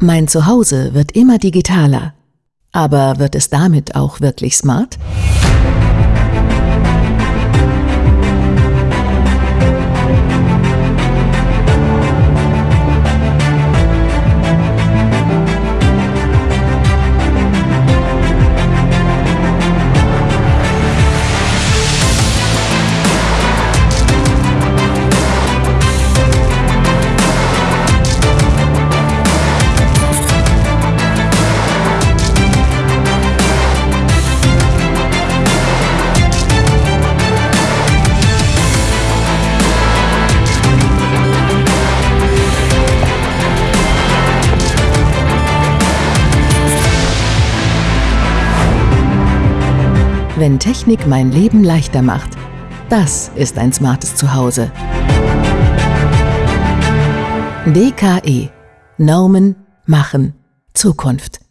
Mein Zuhause wird immer digitaler. Aber wird es damit auch wirklich smart? Wenn Technik mein Leben leichter macht, das ist ein smartes Zuhause. DKE. Normen machen Zukunft.